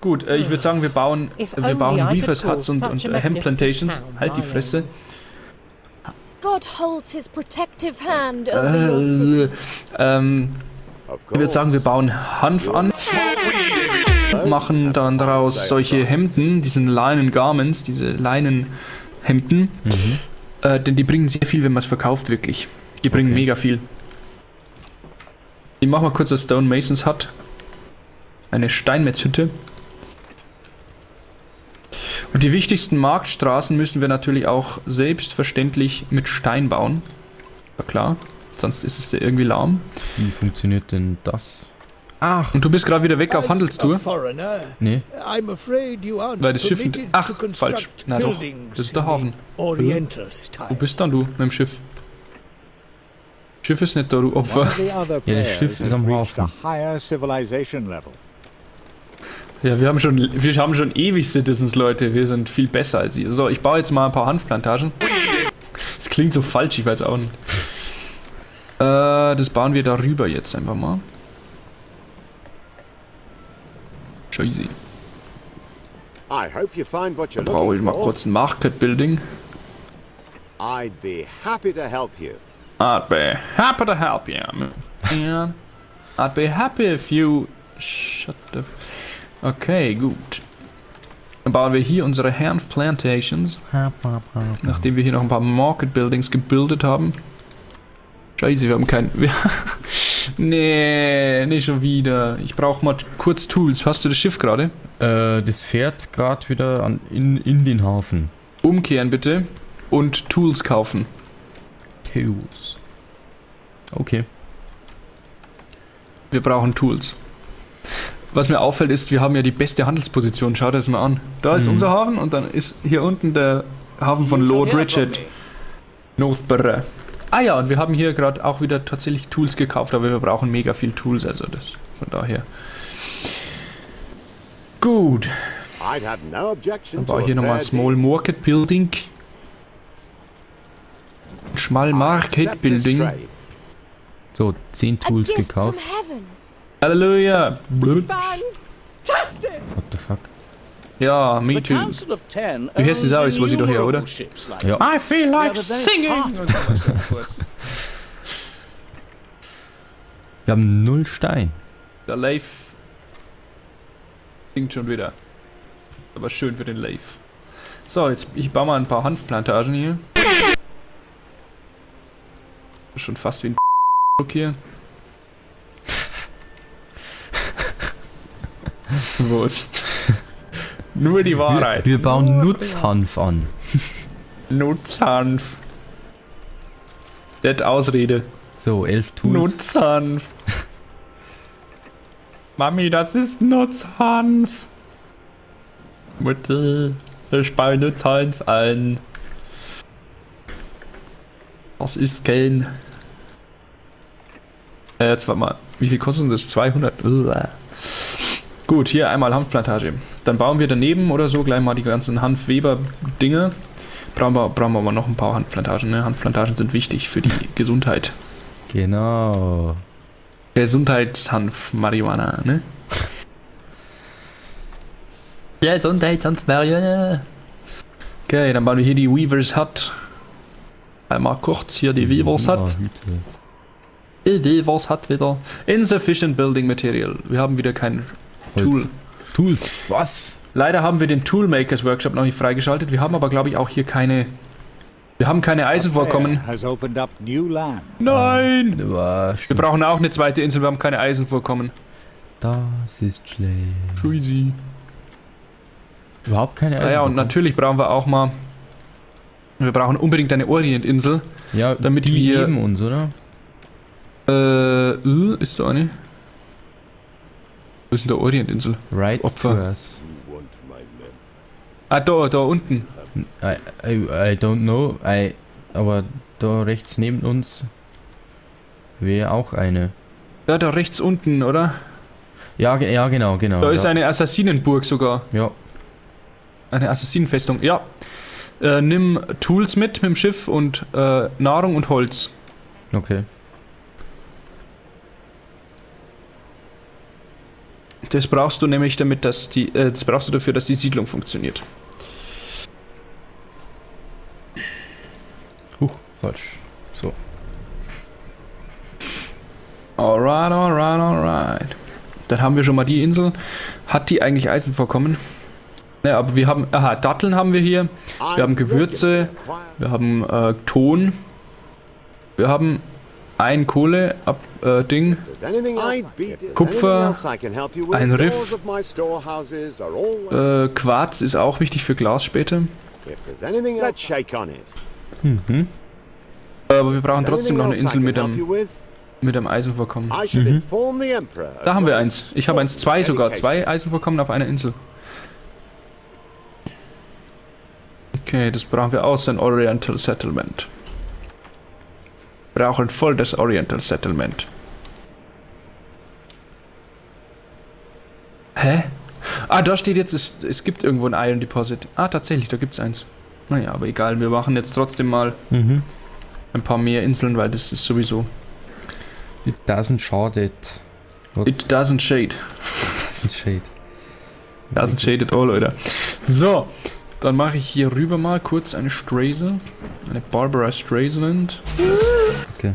Gut, äh, ich würde sagen, wir bauen, wir bauen Weavers Huts und, und äh, Hemp Plantations. Halt die Fresse. God holds his protective hand over your city. Äh, ähm, ich würde sagen, wir bauen Hanf an, machen dann daraus solche Hemden, diesen Linen Garments, diese Leinenhemden. Äh, denn die bringen sehr viel, wenn man es verkauft, wirklich. Die bringen Okay. mega viel. Ich mach mal kurz das Stone Masons Hut. Eine Steinmetzhütte. Und die wichtigsten Marktstraßen müssen wir natürlich auch selbstverständlich mit Stein bauen. Ja klar, sonst ist es ja irgendwie lahm. Wie funktioniert denn das? Ach, Und du bist gerade wieder weg auf Handelstour. nee. I'm afraid you aren't Weil das Schiff- ach, falsch. Na doch, das ist der Hafen. Oriental Wo style. bist dann du mit dem Schiff? Schiff ist nicht da, du Opfer. Ja, das Schiff ist am Hafen. Ja, wir haben schon, wir haben schon ewig Citizens, Leute. Wir sind viel besser als ihr. So, ich baue jetzt mal ein paar Hanfplantagen. Das klingt so falsch, ich weiß auch nicht. Äh, das bauen wir darüber jetzt einfach mal. Scheiße. I hope you find what you're Da brauche ich mal kurz ein Market Building. I'd be happy to help you. I'd be happy to help you. Yeah. I'd be happy if you... Shut the... Okay, gut. Dann bauen wir hier unsere Hanf Plantations. Nachdem wir hier noch ein paar Market Buildings gebildet haben. Scheiße, wir haben kein... Wir nee, nicht schon wieder. Ich brauche mal kurz Tools. Hast du das Schiff gerade? Äh, das fährt gerade wieder an, in, in den Hafen. Umkehren bitte. Und Tools kaufen. Tools. Okay. Wir brauchen Tools. Was mir auffällt ist, wir haben ja die beste Handelsposition. Schaut das mal an. Da ist Mhm. unser Hafen und dann ist hier unten der Hafen von Lord Richard. Northborough. Ah ja, und wir haben hier gerade auch wieder tatsächlich Tools gekauft, aber wir brauchen mega viel Tools, also das von daher. Gut, I'd have no objection dann ich hier nochmal fair Small. Market Building. Schmal I Market Building. So, 10 A Tools gekauft. Halleluja. Fantastic! What the fuck? Ja, me too. Wie heißt die? Ist, wo sie doch her, oder? Ja. I feel like singing. Wir haben null Stein. Der Leif singt schon wieder. Aber schön für den Leif. So, jetzt ich baue mal ein paar Hanfplantagen hier. Schon fast wie ein hier. Wurst. Nur die Wir, Wahrheit. wir bauen Nutzhanf an. Nutzhanf. Das Ausrede. So, 11 Tools. Nutzhanf. Mami, das ist Nutzhanf. Mutter, ich baue Nutzhanf an. Das ist kein... Äh, jetzt warte mal. Wie viel kostet das? 200? Uah. Gut, hier einmal Hanfplantage. Dann bauen wir daneben oder so gleich mal die ganzen Hanfweber-Dinge. Brauchen wir, brauchen wir aber noch ein paar Hanfplantagen. Ne? Hanfplantagen sind wichtig für die Gesundheit. Genau. Gesundheitshanf Marihuana, ne? Gesundheitshanf Marihuana. Okay, dann bauen wir hier die Weavers Hut. Einmal kurz hier die Weavers Hut. Die Weavers Hut wieder. Insufficient Building Material. Wir haben wieder kein. Tool. Tools. Was? Leider haben wir den Toolmakers Workshop noch nicht freigeschaltet. Wir haben aber, glaube ich, auch hier keine. Wir haben keine Eisenvorkommen. Nein! Ja, Wir brauchen auch eine zweite Insel. Wir haben keine Eisenvorkommen. Das ist schlecht. Scheiße. Überhaupt keine Ja, ja, und Eisenbahn. natürlich brauchen wir auch mal. Wir brauchen unbedingt eine Orientinsel. Ja, damit die wir- neben uns, oder? Äh, äh, ist da eine? Wo ist denn der Orientinsel? Right Opfer. Ah, da, da unten. I, I, I don't know. I, aber da rechts neben uns wäre auch eine. Da, da rechts unten, oder? Ja, ja genau, genau. Da ist ja. eine Assassinenburg sogar. Ja, Eine Assassinenfestung. Ja. Äh, nimm Tools mit mit dem Schiff und äh, Nahrung und Holz. okay. Das brauchst du nämlich damit, dass die, äh, das brauchst du dafür, dass die Siedlung funktioniert. Huch, falsch. So. Alright, alright, alright. Dann haben wir schon mal die Insel. Hat die eigentlich Eisenvorkommen? Ne, aber wir haben, aha, Datteln haben wir hier. Wir haben Gewürze. Wir haben äh, Ton. Wir haben ein Kohle ab äh, Ding. Kupfer, ein Riff. Äh, Quarz ist auch wichtig für Glas später. Mhm. Aber wir brauchen trotzdem noch eine Insel mit einem, mit einem Eisenvorkommen. Emperor. Da haben wir eins. Ich habe eins, zwei sogar. Zwei Eisenvorkommen auf einer Insel. Okay, das brauchen wir aus, ein Oriental Settlement. Brauchen voll das Oriental Settlement. Hä? Ah, da steht jetzt, es, es gibt irgendwo ein Iron Deposit. Ah, tatsächlich, da gibt's eins. Naja, aber egal, wir machen jetzt trotzdem mal Mhm. ein paar mehr Inseln, weil das ist sowieso... It doesn't shade it. It doesn't shade. Doesn't shade. Doesn't shade at all, Leute. So, dann mache ich hier rüber mal kurz eine Straze. Eine Barbara Streisand. Okay.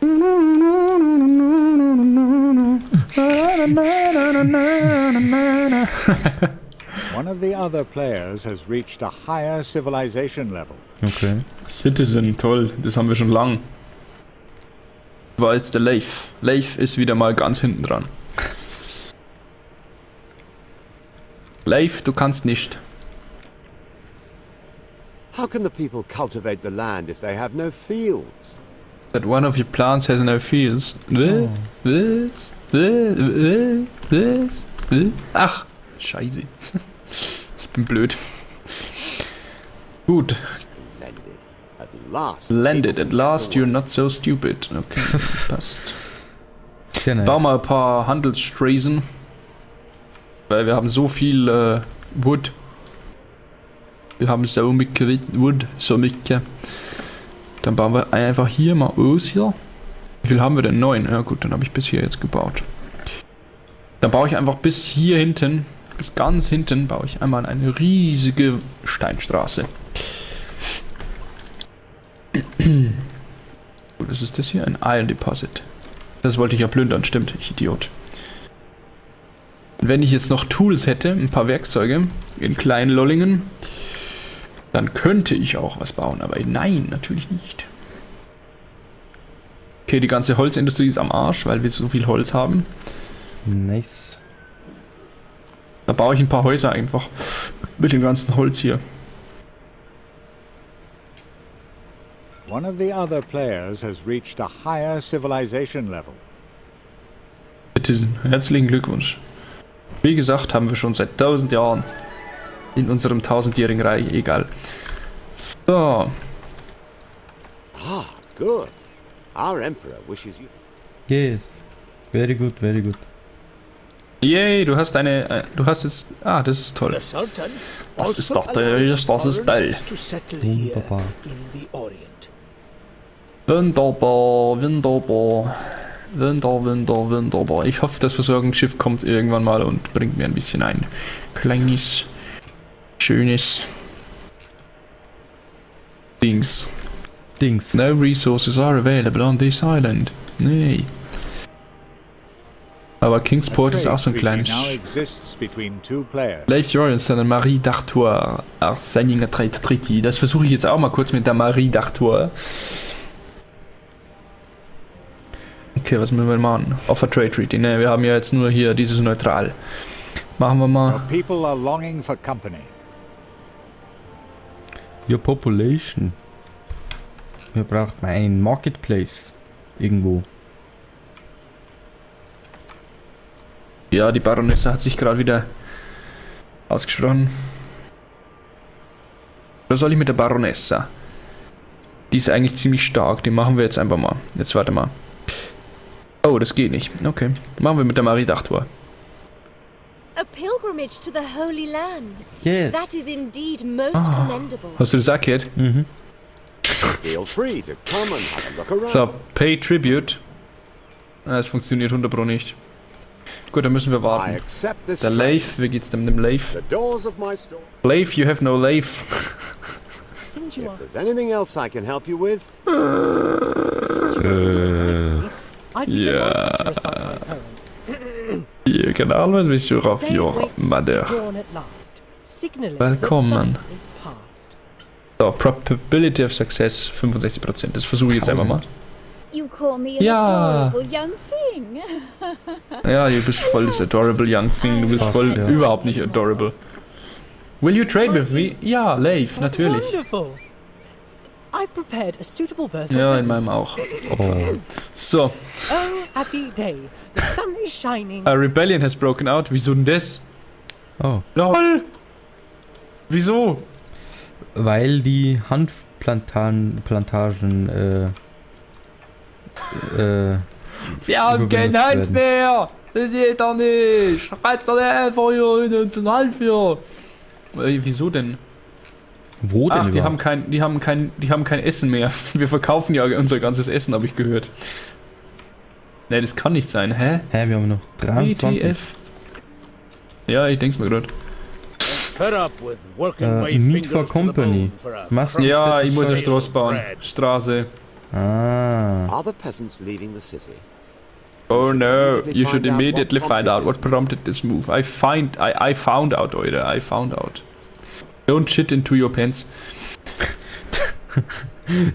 One of the other players has reached a higher civilization level. Okay. Citizen, toll, das haben wir schon lang. War jetzt der Leif. Leif ist wieder mal ganz hinten dran. Leif, du kannst nicht. How can the people cultivate the land if they have no fields? That one of your plants has no fields. Was? Ach, scheiße. Ich bin blöd. Gut. Splendid. At last. Landed. At last you're not so stupid. Okay, passt. Sehr nice. Bau mal ein paar Handelsstraßen. Weil wir haben so viel äh, Wood. Wir haben so mycket Wood, so mycket. Dann bauen wir einfach hier mal aus hier. Wie viel haben wir denn? Neun. Ja gut, dann habe ich bis hier jetzt gebaut. Dann baue ich einfach bis hier hinten, bis ganz hinten, baue ich einmal eine riesige Steinstraße. Was ist das hier? Ein Iron Deposit. Das wollte ich ja plündern, stimmt, ich Idiot. Wenn ich jetzt noch Tools hätte, ein paar Werkzeuge in kleinen Lollingen, dann könnte ich auch was bauen, aber nein, natürlich nicht. Okay, die ganze Holzindustrie ist am Arsch, weil wir so viel Holz haben. Nice. Da baue ich ein paar Häuser einfach mit dem ganzen Holz hier. One of the other players has reached a higher civilization level. Citizen, herzlichen Glückwunsch. Wie gesagt, haben wir schon seit tausend Jahren in unserem tausendjährigen Reich, egal. So, Ah, good. Our Emperor wishes you. Yes. Very good, very good. yay, du hast eine, äh, du hast jetzt, ah, das ist toll. Das also ist doch der- das ist toll. Wunderbar. Wunderbar, wunderbar. Wunder, wunder, wunderbar. Ich hoffe, das Versorgungsschiff kommt irgendwann mal und bringt mir ein bisschen ein kleines, schönes Dings. Dings. No resources are available on this island. Nee. Aber Kingsport ist auch so ein kleines... Leif Jorens und Marie d'Artois are signing a trade treaty. Das versuche ich jetzt auch mal kurz mit der Marie d'Artois. Okay, was müssen wir machen? Offer Trade Treaty. Ne, wir haben ja jetzt nur hier dieses Neutral. Machen wir mal. Your population. Wir brauchen einen Marketplace. Irgendwo. Ja, die Baronesse hat sich gerade wieder ausgesprochen. Was soll ich mit der Baronessa? Die ist eigentlich ziemlich stark. Die machen wir jetzt einfach mal. Jetzt warte mal. Oh, das geht nicht. Okay. Machen wir mit der Marie d'Artois. A pilgrimage to the Holy Land. Yes. That is indeed most commendable. Hast du das auch gehört? Mhm. Feel free to come and have a look around. So, Pay Tribute. Ah, Es funktioniert 100 Pro nicht. Gut, dann müssen wir I warten. accept this Der. Leif, wie geht's dem dem Leif? The doors of my store. Leif, you have no Leif. If there's anything else I can help you with, since you are so nice, I'd be yeah. Delighted to recite my poem. You can always be sure of Day your waits mother. to dawn at last, signaling Willkommen. past. So, Probability of Success 65%. Das versuche ich jetzt einfach mal. You call me an Ja. adorable young thing. Ja, du bist voll das adorable young thing. Du bist Fast, voll ja. überhaupt nicht adorable. Will you trade with me? Ja, Leif, natürlich. I've prepared a suitable verse Ja, in meinem auch. Oh, So, Oh, happy day. The sun is shining. a rebellion has broken out. Wieso denn das? oh. LOL! Wieso? Weil die Hanfplantagen Plantagen, äh, äh, Wir haben kein werden. mehr! Das geht doch nicht! Reizt doch nicht einfach hier in unseren Hand für! Äh, wieso denn? Wo denn Ach, die haben, kein, die, haben kein, die haben kein Essen mehr. Wir verkaufen ja unser ganzes Essen, habe ich gehört. Ne, das kann nicht sein, hä? Hä, wir haben noch 23. WTF? Ja, ich denk's mir gerade. Äh, fingers for Company. crust Ja, ich muss eine Straße bauen. Straße. Ah. are the peasants leaving the city? Oh no, you should immediately find out what prompted this move. I find, I, I found out, Leute, I found out. Don't shit into your pants.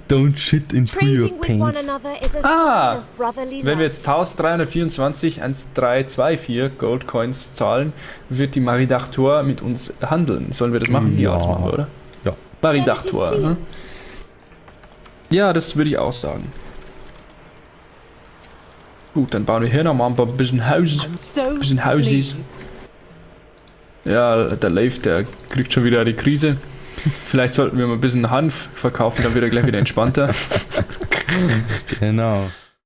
Don't shit into your Trading with one pants. another is a Ah, Wenn wir jetzt 1324 1324 Goldcoins zahlen, wird die Maridachtor mit uns handeln. Sollen wir das machen? Ja, Ja. das machen wir, oder? Ja. Maridachtor. Ne? Ja, das würde ich auch sagen. Gut, dann bauen wir hier nochmal ein paar bisschen Haus. I'm so bisschen Hausies. pleased. Ja, der Leif, der kriegt schon wieder die Krise. Vielleicht sollten wir mal ein bisschen Hanf verkaufen, dann wird er gleich wieder entspannter. Genau.